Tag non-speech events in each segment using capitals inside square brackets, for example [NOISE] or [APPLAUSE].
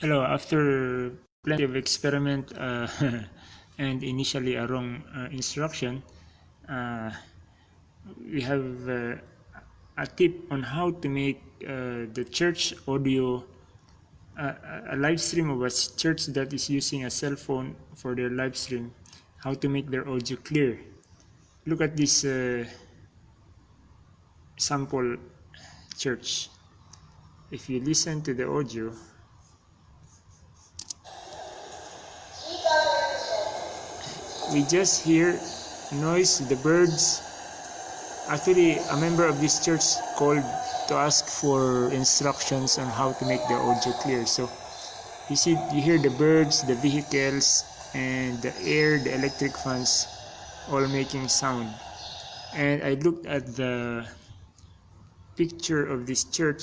Hello, after plenty of experiment uh, [LAUGHS] and initially a wrong uh, instruction, uh, we have uh, a tip on how to make uh, the church audio uh, a live stream of a church that is using a cell phone for their live stream, how to make their audio clear. Look at this sample church. If you listen to the audio, we just hear noise the birds. Actually a member of this church called to ask for instructions on how to make the audio clear. So you see you hear the birds the vehicles and the air the electric fans all making sound. And i looked at the picture of this church.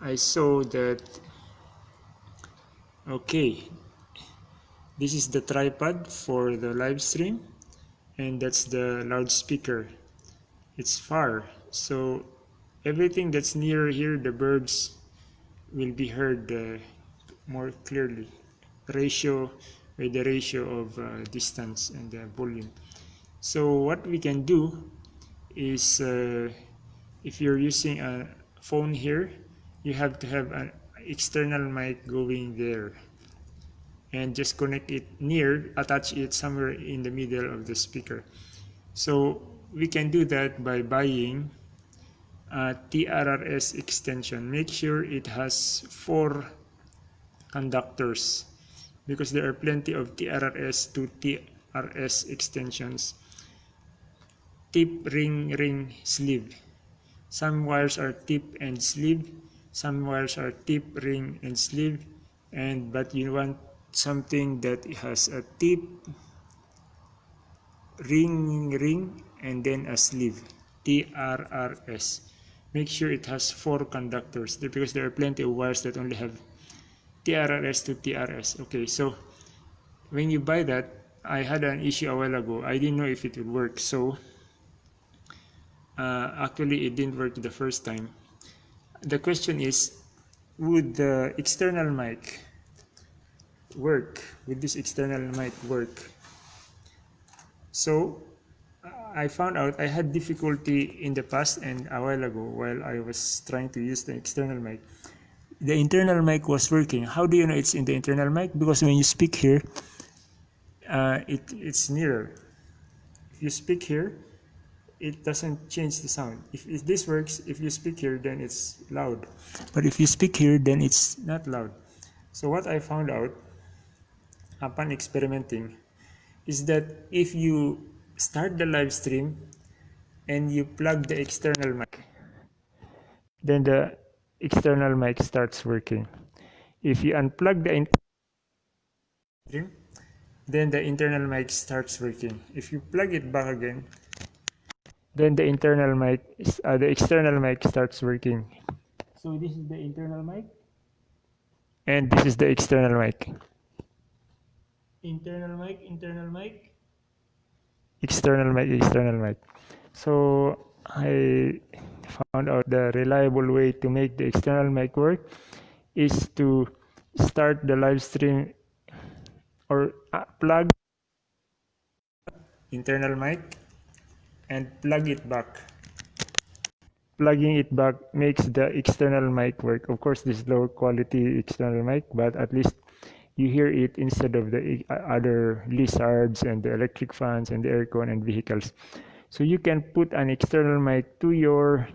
I saw that okay this is the tripod for the live stream and that's the loudspeaker. It's far so everything that's near here the birds will be heard uh, more clearly. Ratio with the ratio of uh, distance and the volume. So what we can do is uh, if you're using a phone here you have to have an external mic going there and just connect it near attach it somewhere in the middle of the speaker. So we can do that by buying a TRRS extension. Make sure it has four conductors because there are plenty of TRRS to TRS extensions. Tip ring ring sleeve. Some wires are tip and sleeve. Some wires are tip ring and sleeve. And but you want something that has a tip ring ring and then a sleeve TRRS make sure it has four conductors because there are plenty of wires that only have TRRS to TRS okay so when you buy that I had an issue a while ago. I didn't know if it would work so uh, actually it didn't work the first time. The question is would the external mic work with this external mic work. So I found out I had difficulty in the past and a while ago while I was trying to use the external mic. The internal mic was working. How do you know it's in the internal mic? Because when you speak here uh, it, it's nearer. If you speak here it doesn't change the sound. If, if this works if you speak here then it's loud. But if you speak here then it's not loud. So what I found out upon experimenting is that if you start the live stream and you plug the external mic then the external mic starts working. If you unplug the stream then the internal mic starts working. If you plug it back again then the internal mic uh, the external mic starts working. So this is the internal mic? And this is the external mic internal mic internal mic. External mic external mic. So i found out the reliable way to make the external mic work is to start the live stream or uh, plug internal mic and plug it back. Plugging it back makes the external mic work. Of course this low quality external mic but at least you hear it instead of the uh, other lizards and the electric fans and the aircon and vehicles. So you can put an external mic to your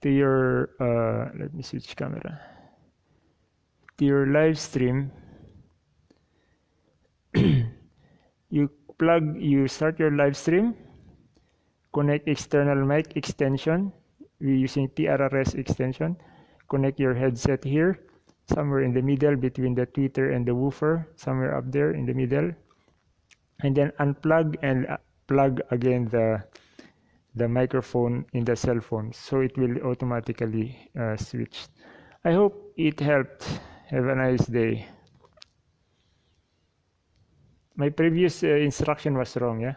to your uh, let me switch camera. To your live stream. [CLEARS THROAT] You plug you start your live stream. Connect external mic extension. We're using TRRS extension. Connect your headset here somewhere in the middle between the tweeter and the woofer somewhere up there in the middle. And then unplug and uh, plug again the the microphone in the cell phone so it will automatically uh, switch. I hope it helped. Have a nice day. My previous uh, instruction was wrong yeah